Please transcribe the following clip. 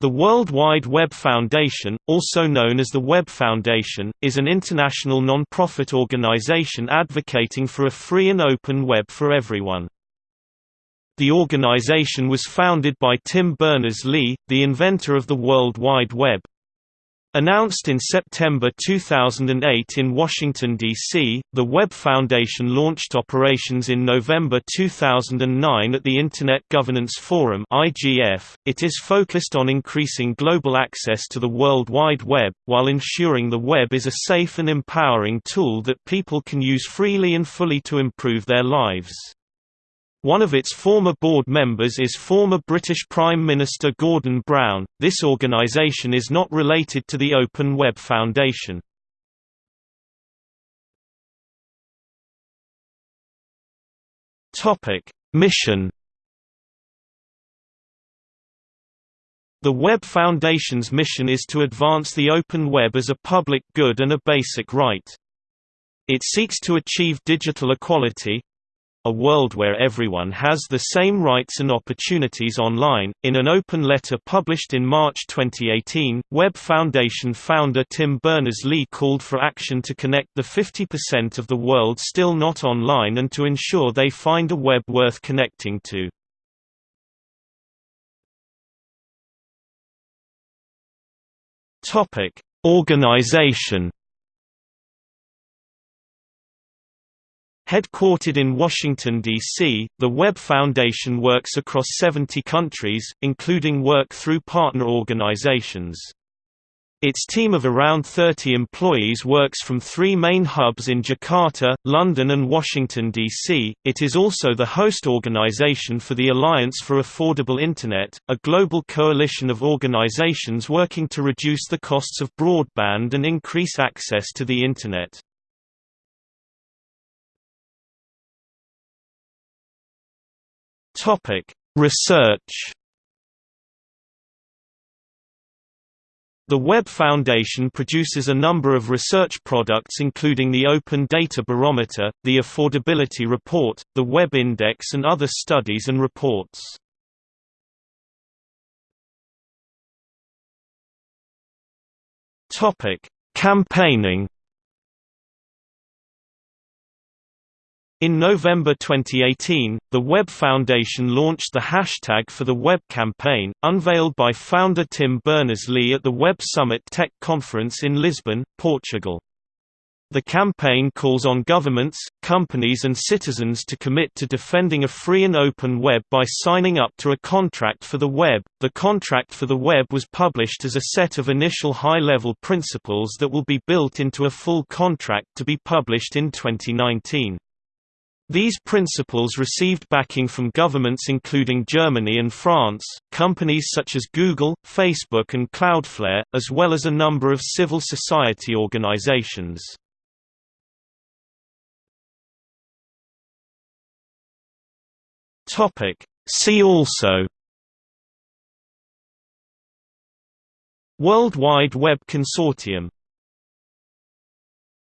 The World Wide Web Foundation, also known as the Web Foundation, is an international non-profit organization advocating for a free and open web for everyone. The organization was founded by Tim Berners-Lee, the inventor of the World Wide Web. Announced in September 2008 in Washington, D.C., the Web Foundation launched operations in November 2009 at the Internet Governance Forum. It is focused on increasing global access to the World Wide Web, while ensuring the web is a safe and empowering tool that people can use freely and fully to improve their lives. One of its former board members is former British Prime Minister Gordon Brown. This organisation is not related to the Open Web Foundation. Topic: Mission The Web Foundation's mission is to advance the open web as a public good and a basic right. It seeks to achieve digital equality, a world where everyone has the same rights and opportunities online. In an open letter published in March 2018, Web Foundation founder Tim Berners-Lee called for action to connect the 50% of the world still not online and to ensure they find a web worth connecting to. Organization Headquartered in Washington, D.C., the Web Foundation works across 70 countries, including work through partner organizations. Its team of around 30 employees works from three main hubs in Jakarta, London and Washington, D.C. It is also the host organization for the Alliance for Affordable Internet, a global coalition of organizations working to reduce the costs of broadband and increase access to the Internet. Topic: Research. The Web Foundation produces a number of research products including the Open Data Barometer, the Affordability Report, the Web Index and other studies and reports. Campaigning In November 2018, the Web Foundation launched the hashtag for the Web campaign, unveiled by founder Tim Berners-Lee at the Web Summit Tech Conference in Lisbon, Portugal. The campaign calls on governments, companies and citizens to commit to defending a free and open web by signing up to a contract for the web. The contract for the web was published as a set of initial high-level principles that will be built into a full contract to be published in 2019. These principles received backing from governments including Germany and France, companies such as Google, Facebook and Cloudflare, as well as a number of civil society organizations. See also World Wide Web Consortium